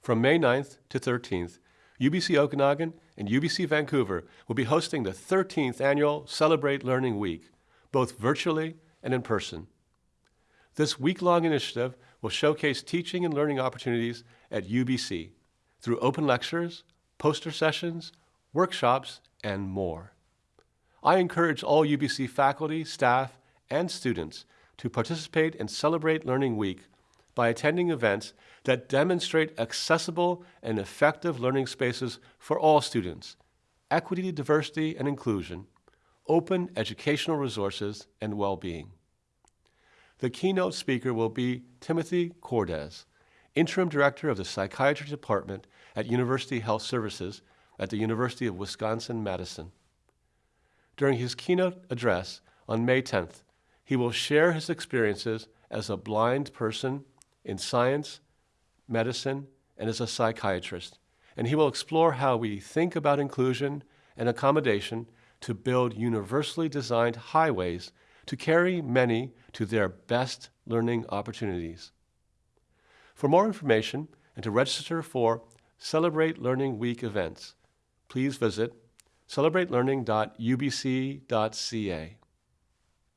From May 9th to 13th, UBC Okanagan and UBC Vancouver will be hosting the 13th annual Celebrate Learning Week, both virtually and in person. This week-long initiative will showcase teaching and learning opportunities at UBC through open lectures, poster sessions, workshops, and more. I encourage all UBC faculty, staff, and students to participate in Celebrate Learning Week by attending events that demonstrate accessible and effective learning spaces for all students, equity, diversity, and inclusion, open educational resources, and well-being. The keynote speaker will be Timothy Cordes, Interim Director of the Psychiatry Department at University Health Services at the University of Wisconsin-Madison. During his keynote address on May 10th, he will share his experiences as a blind person in science, medicine, and as a psychiatrist, and he will explore how we think about inclusion and accommodation to build universally designed highways to carry many to their best learning opportunities. For more information and to register for Celebrate Learning Week events, please visit celebratelearning.ubc.ca.